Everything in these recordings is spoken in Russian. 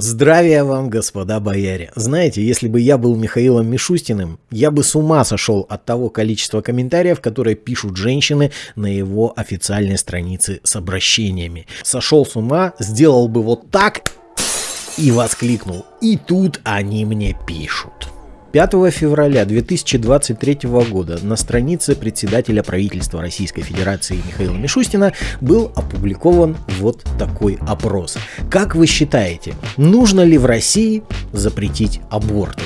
Здравия вам, господа бояре. Знаете, если бы я был Михаилом Мишустиным, я бы с ума сошел от того количества комментариев, которые пишут женщины на его официальной странице с обращениями. Сошел с ума, сделал бы вот так и воскликнул. И тут они мне пишут. 5 февраля 2023 года на странице председателя правительства Российской Федерации Михаила Мишустина был опубликован вот такой опрос. Как вы считаете, нужно ли в России запретить аборты?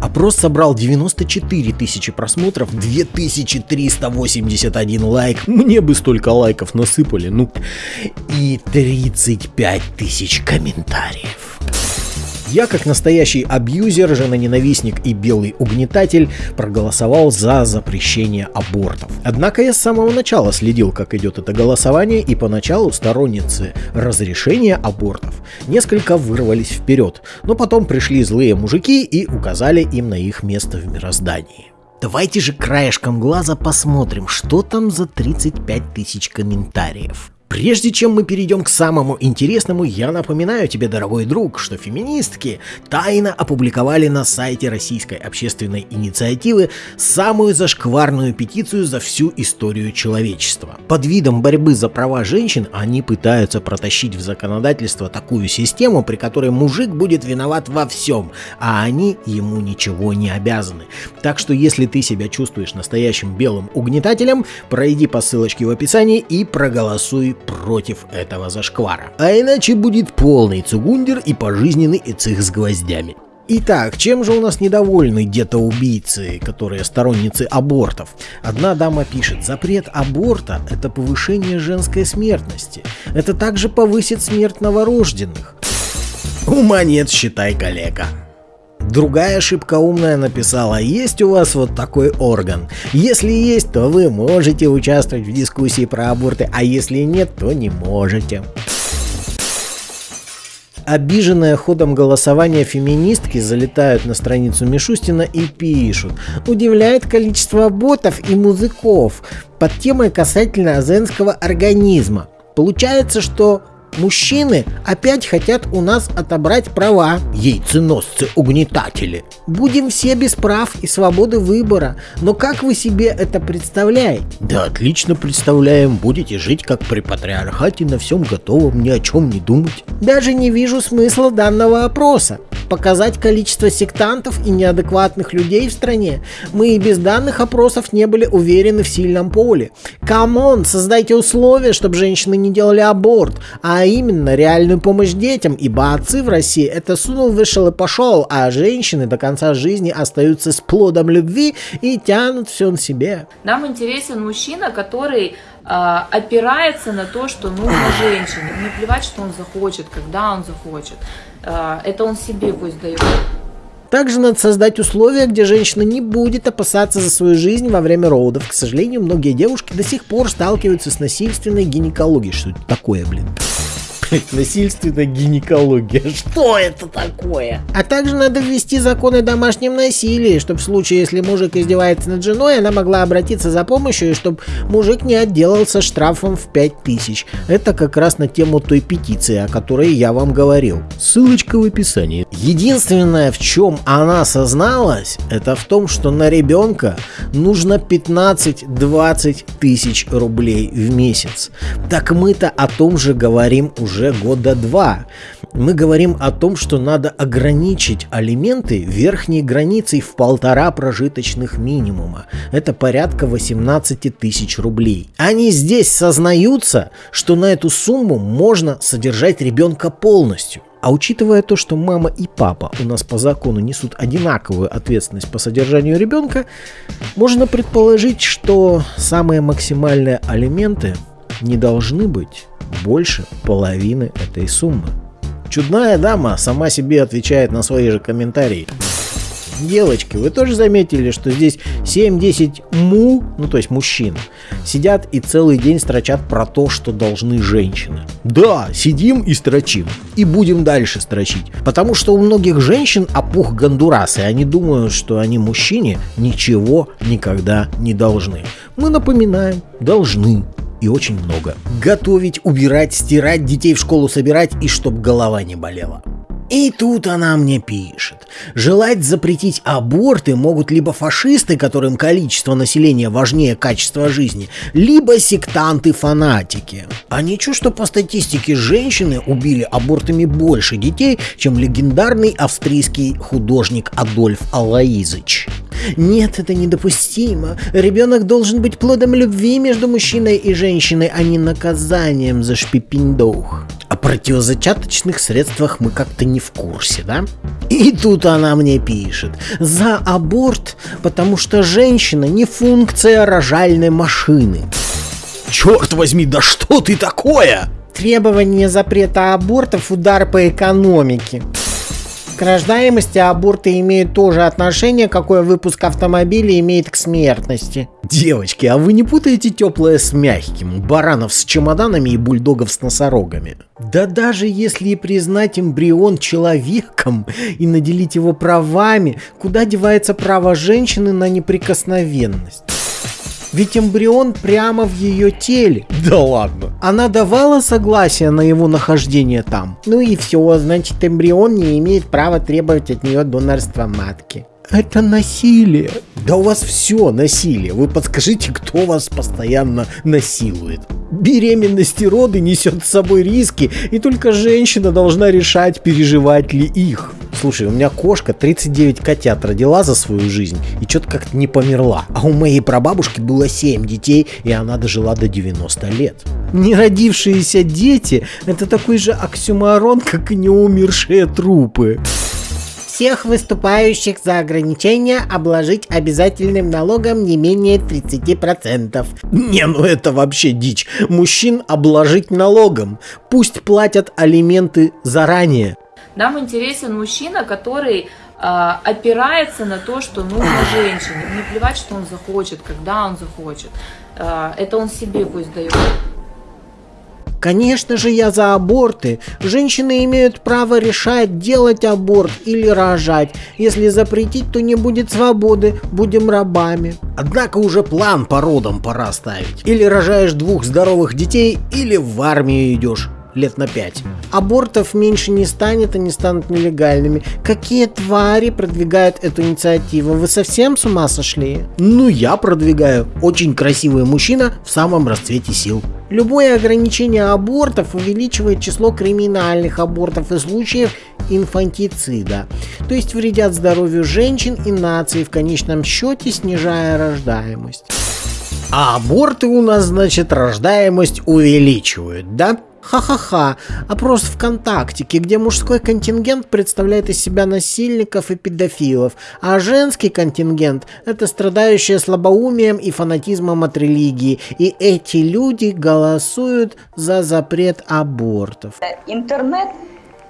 Опрос собрал 94 тысячи просмотров, 2381 лайк. Мне бы столько лайков насыпали, ну. И 35 тысяч комментариев. Я, как настоящий абьюзер, женоненавистник и белый угнетатель, проголосовал за запрещение абортов. Однако я с самого начала следил, как идет это голосование, и поначалу сторонницы разрешения абортов несколько вырвались вперед, но потом пришли злые мужики и указали им на их место в мироздании. Давайте же краешком глаза посмотрим, что там за 35 тысяч комментариев. Прежде чем мы перейдем к самому интересному, я напоминаю тебе, дорогой друг, что феминистки тайно опубликовали на сайте Российской общественной инициативы самую зашкварную петицию за всю историю человечества. Под видом борьбы за права женщин они пытаются протащить в законодательство такую систему, при которой мужик будет виноват во всем, а они ему ничего не обязаны. Так что если ты себя чувствуешь настоящим белым угнетателем, пройди по ссылочке в описании и проголосуй против этого зашквара. А иначе будет полный цугундер и пожизненный эцих с гвоздями. Итак, чем же у нас недовольны где-то убийцы, которые сторонницы абортов? Одна дама пишет, запрет аборта – это повышение женской смертности. Это также повысит смерть новорожденных. Ума нет, считай, коллега. Другая ошибка умная написала, есть у вас вот такой орган. Если есть, то вы можете участвовать в дискуссии про аборты, а если нет, то не можете. Обиженные ходом голосования феминистки залетают на страницу Мишустина и пишут «Удивляет количество ботов и музыков под темой касательно женского организма. Получается, что Мужчины опять хотят у нас отобрать права, яйценосцы-угнетатели. Будем все без прав и свободы выбора, но как вы себе это представляете? Да отлично представляем, будете жить как при патриархате на всем готовом, ни о чем не думать. Даже не вижу смысла данного опроса показать количество сектантов и неадекватных людей в стране. Мы и без данных опросов не были уверены в сильном поле. Come on, создайте условия, чтобы женщины не делали аборт, а именно реальную помощь детям, ибо отцы в России это сунул, вышел и пошел, а женщины до конца жизни остаются с плодом любви и тянут все на себе. Нам интересен мужчина, который а, опирается на то, что нужно женщине. Не плевать, что он захочет, когда он захочет. А, это он себе пусть дает. Также надо создать условия, где женщина не будет опасаться за свою жизнь во время родов. К сожалению, многие девушки до сих пор сталкиваются с насильственной гинекологией. Что это такое, блин? Насильственная гинекология. Что это такое? А также надо ввести законы о домашнем насилии, чтобы в случае, если мужик издевается над женой, она могла обратиться за помощью, и чтобы мужик не отделался штрафом в 5000. Это как раз на тему той петиции, о которой я вам говорил. Ссылочка в описании. Единственное, в чем она созналась, это в том, что на ребенка нужно 15-20 тысяч рублей в месяц. Так мы-то о том же говорим уже уже года два. Мы говорим о том, что надо ограничить алименты верхней границей в полтора прожиточных минимума. Это порядка 18 тысяч рублей. Они здесь сознаются, что на эту сумму можно содержать ребенка полностью. А учитывая то, что мама и папа у нас по закону несут одинаковую ответственность по содержанию ребенка, можно предположить, что самые максимальные алименты не должны быть больше половины этой суммы. Чудная дама сама себе отвечает на свои же комментарии. Девочки, вы тоже заметили, что здесь 7-10 му, ну то есть мужчин, сидят и целый день строчат про то, что должны женщины. Да, сидим и строчим. И будем дальше строчить. Потому что у многих женщин опух гондурас, и они думают, что они мужчине ничего никогда не должны. Мы напоминаем, должны и очень много. Готовить, убирать, стирать, детей в школу собирать и чтоб голова не болела. И тут она мне пишет. Желать запретить аборты могут либо фашисты, которым количество населения важнее качества жизни, либо сектанты-фанатики. А ничего, что по статистике женщины убили абортами больше детей, чем легендарный австрийский художник Адольф Алаизыч. Нет, это недопустимо. Ребенок должен быть плодом любви между мужчиной и женщиной, а не наказанием за шпипиндух. О противозачаточных средствах мы как-то не в курсе, да? И тут она мне пишет. За аборт, потому что женщина не функция рожальной машины. Черт возьми, да что ты такое? Требование запрета абортов – удар по экономике. К рождаемости аборты имеют тоже отношение, какое выпуск автомобиля имеет к смертности. Девочки, а вы не путаете теплое с мягким, баранов с чемоданами и бульдогов с носорогами? Да даже если и признать эмбрион человеком и наделить его правами, куда девается право женщины на неприкосновенность? Ведь эмбрион прямо в ее теле. Да ладно. Она давала согласие на его нахождение там. Ну и все, значит эмбрион не имеет права требовать от нее донорства матки. Это насилие. Да у вас все насилие. Вы подскажите, кто вас постоянно насилует. Беременность и роды несет с собой риски, и только женщина должна решать, переживать ли их. Слушай, у меня кошка 39 котят родила за свою жизнь и что-то как-то не померла. А у моей прабабушки было 7 детей, и она дожила до 90 лет. Не родившиеся дети – это такой же оксюмарон, как и неумершие трупы всех выступающих за ограничение обложить обязательным налогом не менее 30%. Не, ну это вообще дичь. Мужчин обложить налогом. Пусть платят алименты заранее. Нам интересен мужчина, который э, опирается на то, что нужно женщине. Не плевать, что он захочет, когда он захочет. Э, это он себе пусть дает. Конечно же, я за аборты. Женщины имеют право решать, делать аборт или рожать. Если запретить, то не будет свободы, будем рабами. Однако уже план по родам пора ставить. Или рожаешь двух здоровых детей, или в армию идешь лет на пять. Абортов меньше не станет, они станут нелегальными. Какие твари продвигают эту инициативу? Вы совсем с ума сошли? Ну, я продвигаю. Очень красивый мужчина в самом расцвете сил. Любое ограничение абортов увеличивает число криминальных абортов и случаев инфантицида, то есть вредят здоровью женщин и нации, в конечном счете снижая рождаемость. А аборты у нас, значит, рождаемость увеличивают, да? Ха-ха-ха, опрос ВКонтактике, где мужской контингент представляет из себя насильников и педофилов, а женский контингент – это страдающие слабоумием и фанатизмом от религии. И эти люди голосуют за запрет абортов. Интернет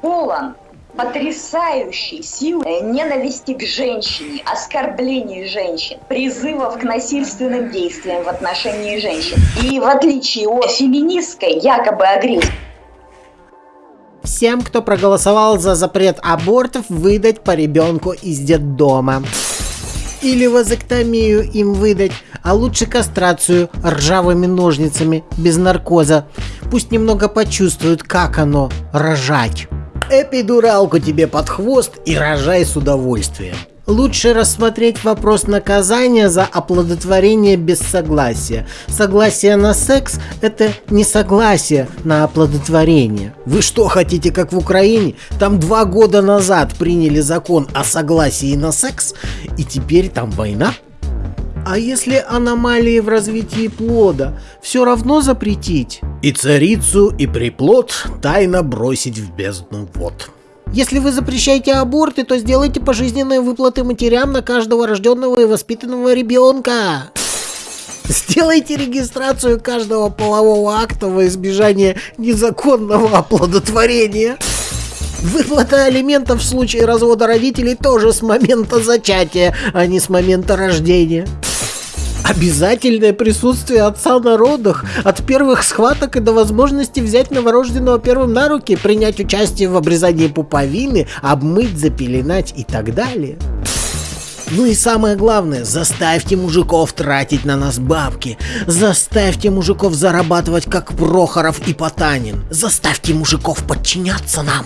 полон потрясающей силы ненависти к женщине, оскорблений женщин, призывов к насильственным действиям в отношении женщин. И в отличие от феминистской якобы агрессии, Всем, кто проголосовал за запрет абортов, выдать по ребенку из детдома. Или вазоктомию им выдать, а лучше кастрацию ржавыми ножницами, без наркоза. Пусть немного почувствуют, как оно рожать. Эпидуралку тебе под хвост и рожай с удовольствием. Лучше рассмотреть вопрос наказания за оплодотворение без согласия. Согласие на секс – это не согласие на оплодотворение. Вы что, хотите, как в Украине? Там два года назад приняли закон о согласии на секс, и теперь там война? А если аномалии в развитии плода, все равно запретить? И царицу, и приплод тайно бросить в бездну вод. Если вы запрещаете аборты, то сделайте пожизненные выплаты матерям на каждого рожденного и воспитанного ребенка. Сделайте регистрацию каждого полового акта во избежание незаконного оплодотворения. Выплата алиментов в случае развода родителей тоже с момента зачатия, а не с момента рождения. Обязательное присутствие отца на родах, от первых схваток и до возможности взять новорожденного первым на руки, принять участие в обрезании пуповины, обмыть, запеленать и так далее. Ну и самое главное, заставьте мужиков тратить на нас бабки. Заставьте мужиков зарабатывать, как Прохоров и Потанин. Заставьте мужиков подчиняться нам.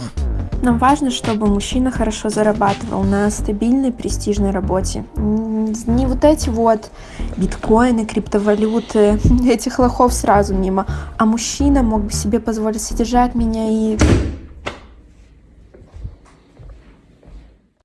Нам важно, чтобы мужчина хорошо зарабатывал на стабильной, престижной работе. Не вот эти вот биткоины, криптовалюты, этих лохов сразу мимо. А мужчина мог бы себе позволить содержать меня и